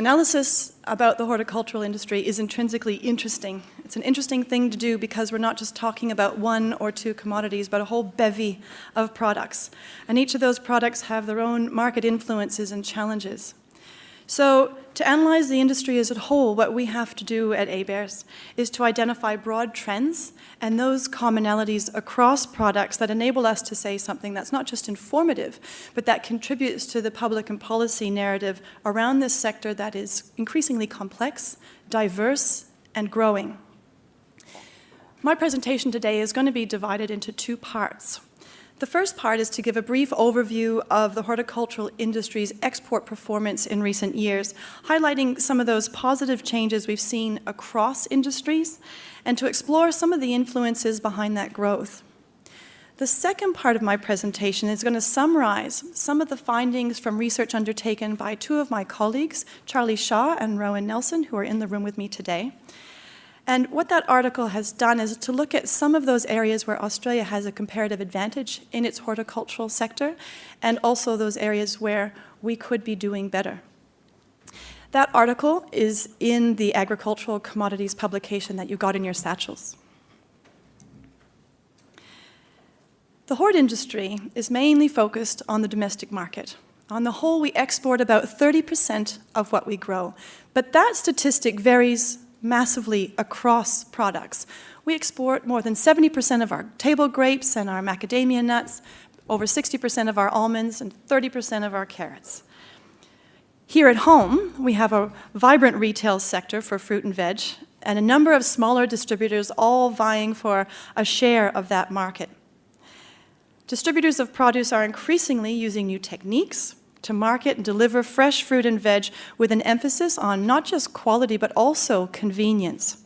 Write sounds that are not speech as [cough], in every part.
Analysis about the horticultural industry is intrinsically interesting. It's an interesting thing to do because we're not just talking about one or two commodities, but a whole bevy of products. And each of those products have their own market influences and challenges. So to analyze the industry as a whole, what we have to do at ABARES is to identify broad trends and those commonalities across products that enable us to say something that's not just informative, but that contributes to the public and policy narrative around this sector that is increasingly complex, diverse, and growing. My presentation today is going to be divided into two parts. The first part is to give a brief overview of the horticultural industry's export performance in recent years, highlighting some of those positive changes we've seen across industries, and to explore some of the influences behind that growth. The second part of my presentation is going to summarize some of the findings from research undertaken by two of my colleagues, Charlie Shaw and Rowan Nelson, who are in the room with me today. And what that article has done is to look at some of those areas where Australia has a comparative advantage in its horticultural sector, and also those areas where we could be doing better. That article is in the agricultural commodities publication that you got in your satchels. The hort industry is mainly focused on the domestic market. On the whole, we export about 30% of what we grow, but that statistic varies massively across products. We export more than 70% of our table grapes and our macadamia nuts, over 60% of our almonds, and 30% of our carrots. Here at home, we have a vibrant retail sector for fruit and veg, and a number of smaller distributors all vying for a share of that market. Distributors of produce are increasingly using new techniques, to market and deliver fresh fruit and veg with an emphasis on not just quality, but also convenience.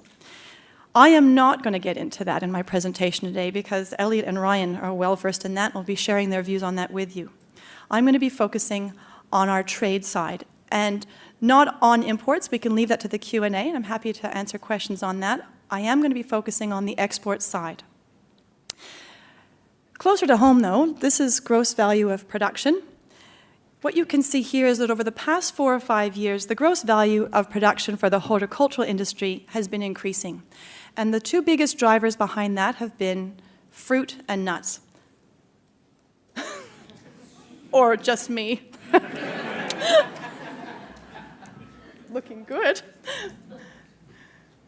I am not going to get into that in my presentation today because Elliot and Ryan are well versed in that and will be sharing their views on that with you. I'm going to be focusing on our trade side and not on imports. We can leave that to the Q&A and I'm happy to answer questions on that. I am going to be focusing on the export side. Closer to home though, this is gross value of production. What you can see here is that over the past four or five years, the gross value of production for the horticultural industry has been increasing. And the two biggest drivers behind that have been fruit and nuts. [laughs] or just me. [laughs] Looking good.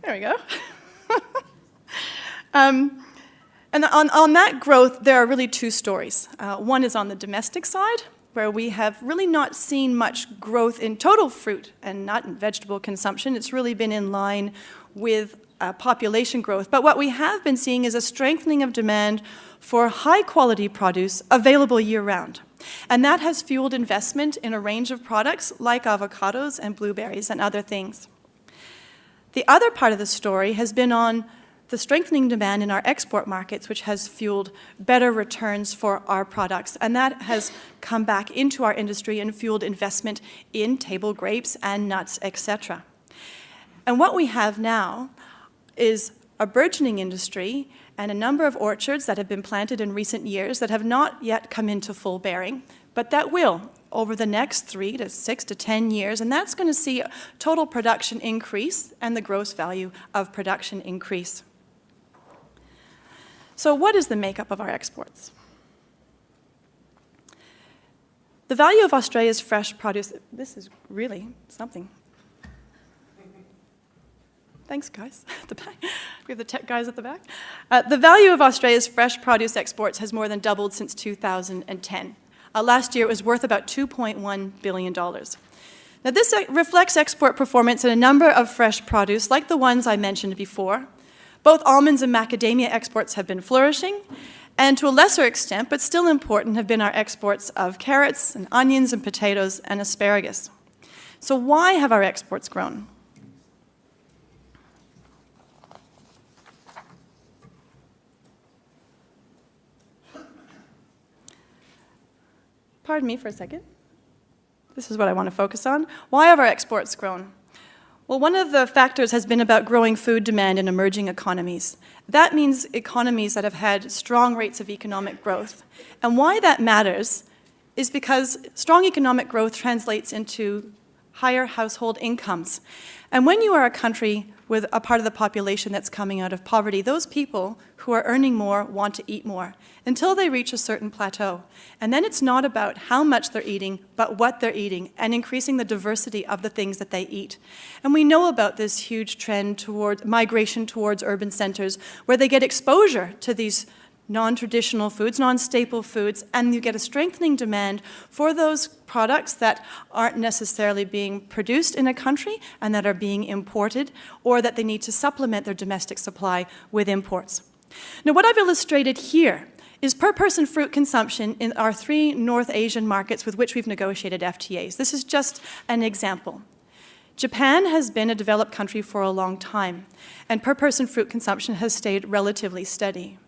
There we go. [laughs] um, and on, on that growth, there are really two stories. Uh, one is on the domestic side, where we have really not seen much growth in total fruit and nut and vegetable consumption. It's really been in line with uh, population growth. But what we have been seeing is a strengthening of demand for high quality produce available year round. And that has fueled investment in a range of products like avocados and blueberries and other things. The other part of the story has been on the strengthening demand in our export markets, which has fueled better returns for our products. And that has come back into our industry and fueled investment in table grapes and nuts, etc. And what we have now is a burgeoning industry and a number of orchards that have been planted in recent years that have not yet come into full bearing, but that will over the next three to six to 10 years, and that's going to see total production increase and the gross value of production increase. So what is the makeup of our exports? The value of Australia's fresh produce, this is really something. Thanks, guys, [laughs] the back. We have the tech guys at the back. Uh, the value of Australia's fresh produce exports has more than doubled since 2010. Uh, last year, it was worth about $2.1 billion. Now, this uh, reflects export performance in a number of fresh produce, like the ones I mentioned before, both almonds and macadamia exports have been flourishing, and to a lesser extent, but still important, have been our exports of carrots and onions and potatoes and asparagus. So why have our exports grown? Pardon me for a second. This is what I want to focus on. Why have our exports grown? Well, one of the factors has been about growing food demand in emerging economies. That means economies that have had strong rates of economic growth. And why that matters is because strong economic growth translates into higher household incomes. And when you are a country with a part of the population that's coming out of poverty, those people who are earning more want to eat more until they reach a certain plateau. And then it's not about how much they're eating, but what they're eating and increasing the diversity of the things that they eat. And we know about this huge trend towards migration towards urban centers where they get exposure to these non-traditional foods, non-staple foods, and you get a strengthening demand for those products that aren't necessarily being produced in a country and that are being imported, or that they need to supplement their domestic supply with imports. Now, what I've illustrated here is per person fruit consumption in our three North Asian markets with which we've negotiated FTAs. This is just an example. Japan has been a developed country for a long time, and per person fruit consumption has stayed relatively steady.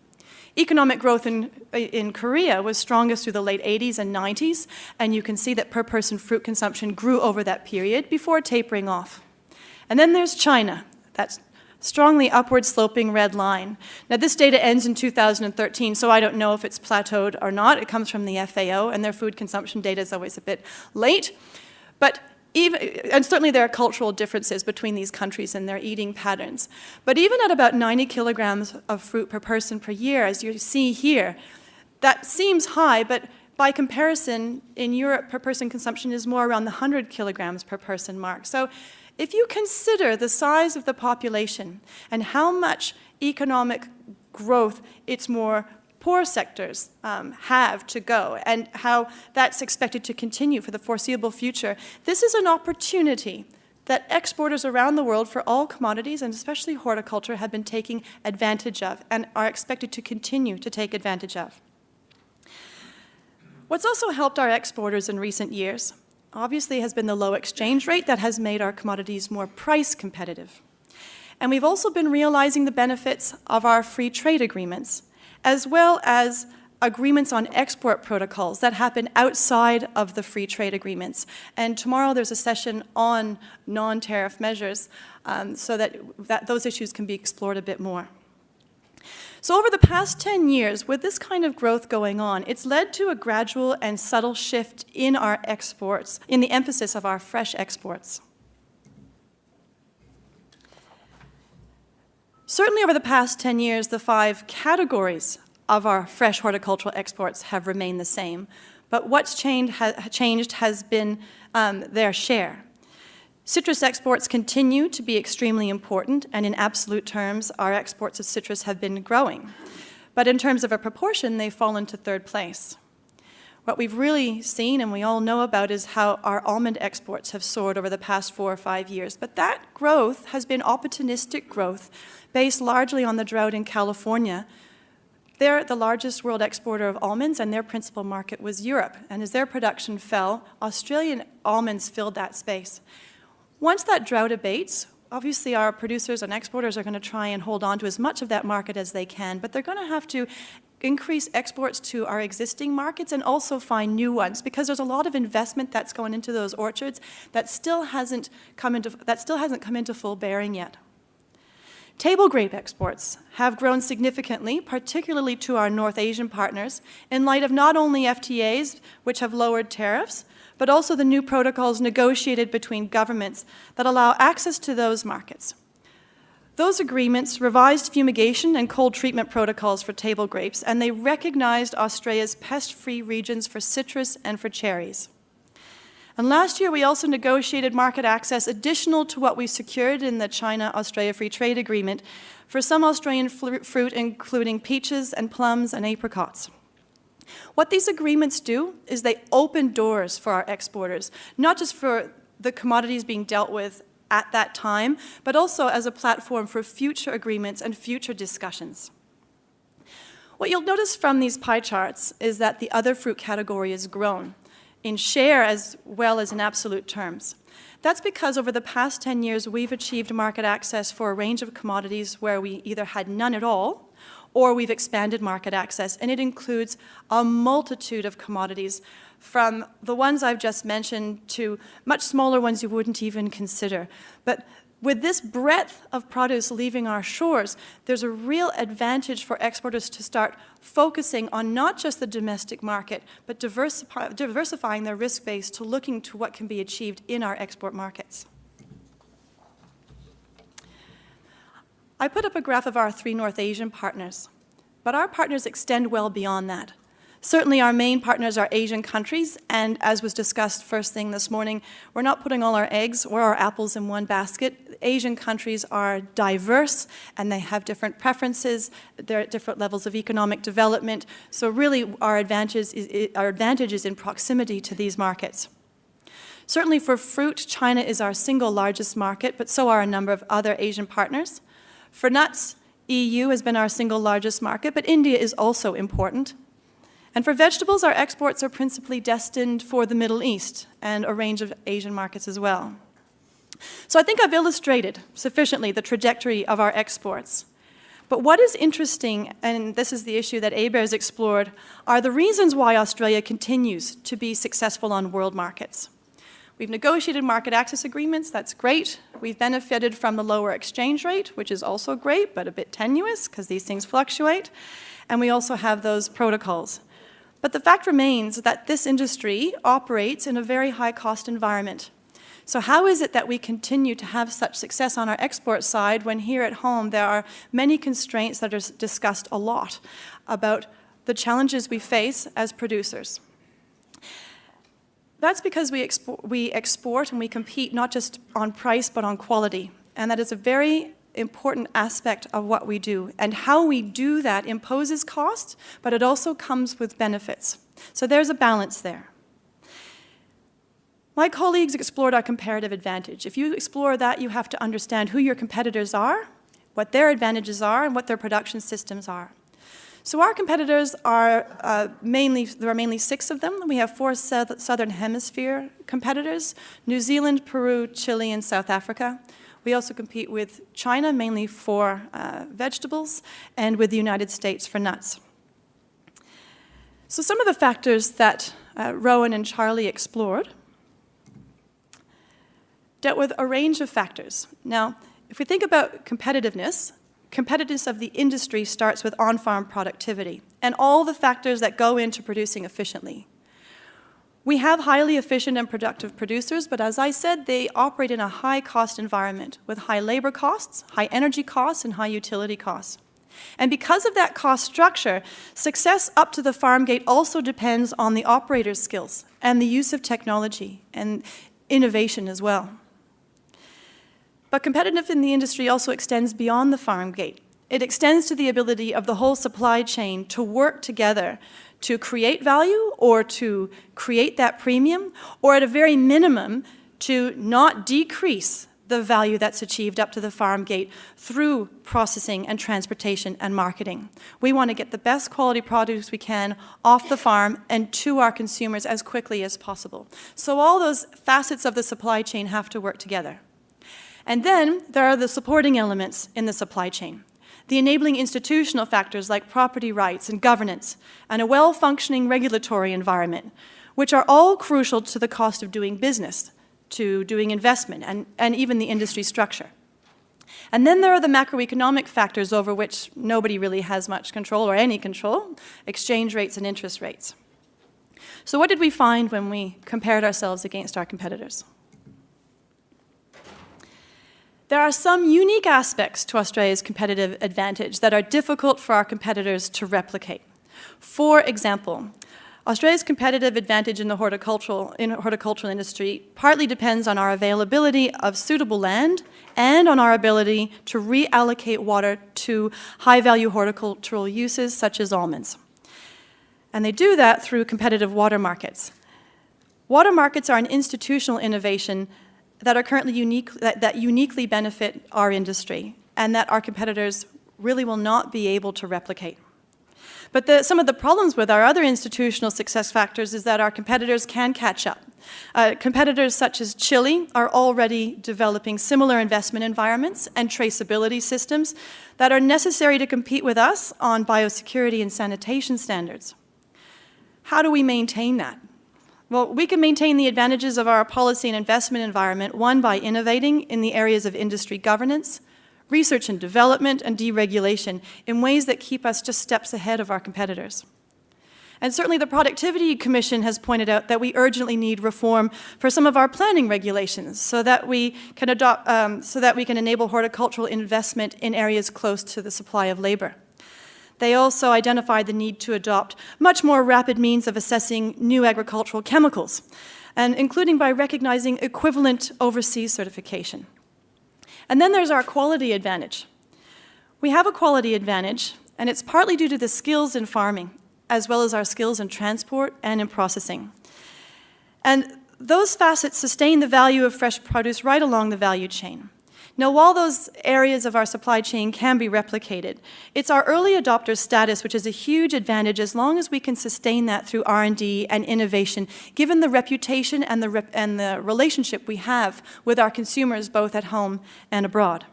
Economic growth in, in Korea was strongest through the late 80s and 90s, and you can see that per person fruit consumption grew over that period before tapering off. And then there's China. That's strongly upward sloping red line. Now this data ends in 2013, so I don't know if it's plateaued or not. It comes from the FAO, and their food consumption data is always a bit late. But even, and certainly there are cultural differences between these countries and their eating patterns. But even at about 90 kilograms of fruit per person per year, as you see here, that seems high, but by comparison, in Europe, per person consumption is more around the 100 kilograms per person mark. So if you consider the size of the population and how much economic growth its more poor sectors um, have to go and how that's expected to continue for the foreseeable future. This is an opportunity that exporters around the world for all commodities and especially horticulture have been taking advantage of and are expected to continue to take advantage of. What's also helped our exporters in recent years obviously has been the low exchange rate that has made our commodities more price competitive. And we've also been realizing the benefits of our free trade agreements as well as agreements on export protocols that happen outside of the free trade agreements. And tomorrow there's a session on non-tariff measures um, so that, that those issues can be explored a bit more. So over the past 10 years, with this kind of growth going on, it's led to a gradual and subtle shift in our exports, in the emphasis of our fresh exports. Certainly over the past 10 years, the five categories of our fresh horticultural exports have remained the same. But what's changed, ha changed has been um, their share. Citrus exports continue to be extremely important, and in absolute terms, our exports of citrus have been growing. But in terms of a proportion, they've fallen to third place. What we've really seen and we all know about is how our almond exports have soared over the past four or five years. But that growth has been opportunistic growth based largely on the drought in California. They're the largest world exporter of almonds and their principal market was Europe. And as their production fell, Australian almonds filled that space. Once that drought abates, obviously our producers and exporters are going to try and hold on to as much of that market as they can, but they're going to have to increase exports to our existing markets and also find new ones because there's a lot of investment that's going into those orchards that still hasn't come into, that still hasn't come into full bearing yet. Table grape exports have grown significantly, particularly to our North Asian partners, in light of not only FTAs, which have lowered tariffs, but also the new protocols negotiated between governments that allow access to those markets. Those agreements revised fumigation and cold treatment protocols for table grapes, and they recognized Australia's pest-free regions for citrus and for cherries. And last year, we also negotiated market access additional to what we secured in the China-Australia Free Trade Agreement for some Australian fruit, including peaches and plums and apricots. What these agreements do is they open doors for our exporters, not just for the commodities being dealt with at that time, but also as a platform for future agreements and future discussions. What you'll notice from these pie charts is that the other fruit category has grown in share as well as in absolute terms. That's because over the past 10 years, we've achieved market access for a range of commodities where we either had none at all or we've expanded market access, and it includes a multitude of commodities from the ones I've just mentioned to much smaller ones you wouldn't even consider. But With this breadth of produce leaving our shores, there's a real advantage for exporters to start focusing on not just the domestic market, but diversify, diversifying their risk base to looking to what can be achieved in our export markets. I put up a graph of our three North Asian partners, but our partners extend well beyond that. Certainly our main partners are Asian countries, and as was discussed first thing this morning, we're not putting all our eggs or our apples in one basket. Asian countries are diverse and they have different preferences, they're at different levels of economic development, so really our advantage is, our advantage is in proximity to these markets. Certainly for fruit, China is our single largest market, but so are a number of other Asian partners. For nuts, EU has been our single largest market, but India is also important. And for vegetables, our exports are principally destined for the Middle East and a range of Asian markets as well. So I think I've illustrated sufficiently the trajectory of our exports. But what is interesting, and this is the issue that has explored, are the reasons why Australia continues to be successful on world markets. We've negotiated market access agreements, that's great. We've benefited from the lower exchange rate, which is also great, but a bit tenuous because these things fluctuate. And we also have those protocols. But the fact remains that this industry operates in a very high cost environment. So how is it that we continue to have such success on our export side when here at home there are many constraints that are discussed a lot about the challenges we face as producers? That's because we, expo we export and we compete not just on price but on quality. And that is a very important aspect of what we do. And how we do that imposes cost, but it also comes with benefits. So there's a balance there. My colleagues explored our comparative advantage. If you explore that, you have to understand who your competitors are, what their advantages are, and what their production systems are. So our competitors are uh, mainly, there are mainly six of them. We have four Southern Hemisphere competitors, New Zealand, Peru, Chile, and South Africa. We also compete with China, mainly for uh, vegetables, and with the United States for nuts. So some of the factors that uh, Rowan and Charlie explored dealt with a range of factors. Now, if we think about competitiveness, competitiveness of the industry starts with on-farm productivity and all the factors that go into producing efficiently. We have highly efficient and productive producers, but as I said, they operate in a high-cost environment with high labor costs, high energy costs, and high utility costs. And because of that cost structure, success up to the farm gate also depends on the operator's skills and the use of technology and innovation as well. But competitiveness in the industry also extends beyond the farm gate. It extends to the ability of the whole supply chain to work together to create value or to create that premium, or at a very minimum, to not decrease the value that's achieved up to the farm gate through processing and transportation and marketing. We want to get the best quality produce we can off the farm and to our consumers as quickly as possible. So all those facets of the supply chain have to work together. And then there are the supporting elements in the supply chain the enabling institutional factors like property rights and governance, and a well-functioning regulatory environment, which are all crucial to the cost of doing business, to doing investment, and, and even the industry structure. And then there are the macroeconomic factors over which nobody really has much control or any control, exchange rates and interest rates. So what did we find when we compared ourselves against our competitors? There are some unique aspects to Australia's competitive advantage that are difficult for our competitors to replicate. For example, Australia's competitive advantage in the horticultural, in horticultural industry partly depends on our availability of suitable land and on our ability to reallocate water to high-value horticultural uses such as almonds. And they do that through competitive water markets. Water markets are an institutional innovation that are currently unique, that, that uniquely benefit our industry and that our competitors really will not be able to replicate. But the, some of the problems with our other institutional success factors is that our competitors can catch up. Uh, competitors such as Chile are already developing similar investment environments and traceability systems that are necessary to compete with us on biosecurity and sanitation standards. How do we maintain that? Well, we can maintain the advantages of our policy and investment environment, one, by innovating in the areas of industry governance, research and development, and deregulation in ways that keep us just steps ahead of our competitors. And certainly the Productivity Commission has pointed out that we urgently need reform for some of our planning regulations so that we can, adopt, um, so that we can enable horticultural investment in areas close to the supply of labor. They also identified the need to adopt much more rapid means of assessing new agricultural chemicals, and including by recognizing equivalent overseas certification. And then there's our quality advantage. We have a quality advantage, and it's partly due to the skills in farming as well as our skills in transport and in processing. And those facets sustain the value of fresh produce right along the value chain. Now, while those areas of our supply chain can be replicated, it's our early adopter status which is a huge advantage as long as we can sustain that through R&D and innovation, given the reputation and the, rep and the relationship we have with our consumers both at home and abroad.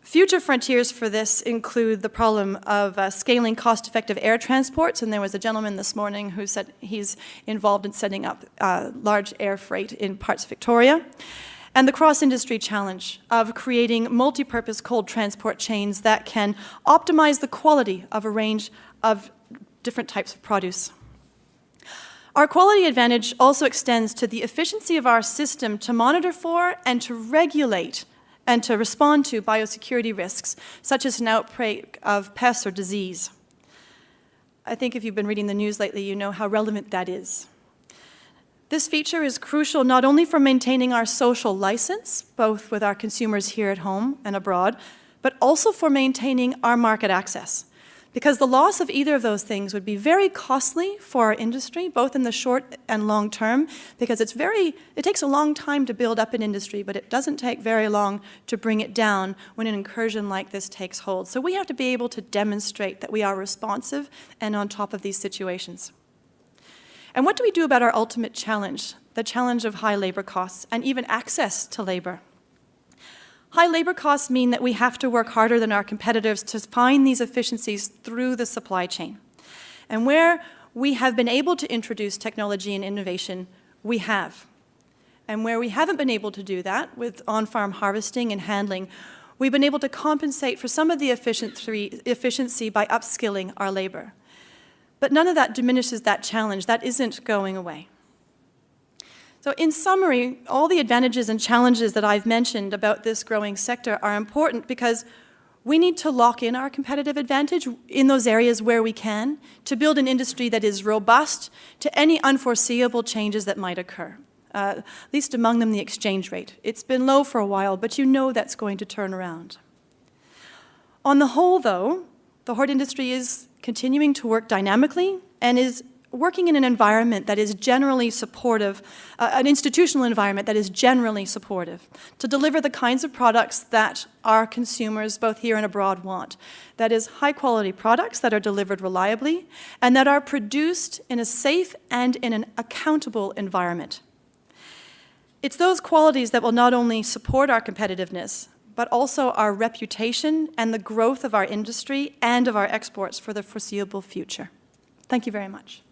Future frontiers for this include the problem of uh, scaling cost-effective air transports, and there was a gentleman this morning who said he's involved in setting up uh, large air freight in parts of Victoria, and the cross-industry challenge of creating multi-purpose cold transport chains that can optimize the quality of a range of different types of produce. Our quality advantage also extends to the efficiency of our system to monitor for and to regulate and to respond to biosecurity risks, such as an outbreak of pests or disease. I think if you've been reading the news lately, you know how relevant that is. This feature is crucial not only for maintaining our social license, both with our consumers here at home and abroad, but also for maintaining our market access because the loss of either of those things would be very costly for our industry, both in the short and long term, because it's very, it takes a long time to build up an industry, but it doesn't take very long to bring it down when an incursion like this takes hold. So we have to be able to demonstrate that we are responsive and on top of these situations. And what do we do about our ultimate challenge, the challenge of high labor costs and even access to labor? High labor costs mean that we have to work harder than our competitors to find these efficiencies through the supply chain. And where we have been able to introduce technology and innovation, we have. And where we haven't been able to do that with on-farm harvesting and handling, we've been able to compensate for some of the efficiency by upskilling our labor. But none of that diminishes that challenge. That isn't going away. So in summary, all the advantages and challenges that I've mentioned about this growing sector are important because we need to lock in our competitive advantage in those areas where we can to build an industry that is robust to any unforeseeable changes that might occur. Uh, least among them the exchange rate. It's been low for a while, but you know that's going to turn around. On the whole, though, the hort industry is continuing to work dynamically and is working in an environment that is generally supportive, uh, an institutional environment that is generally supportive, to deliver the kinds of products that our consumers, both here and abroad, want. That is high quality products that are delivered reliably and that are produced in a safe and in an accountable environment. It's those qualities that will not only support our competitiveness, but also our reputation and the growth of our industry and of our exports for the foreseeable future. Thank you very much.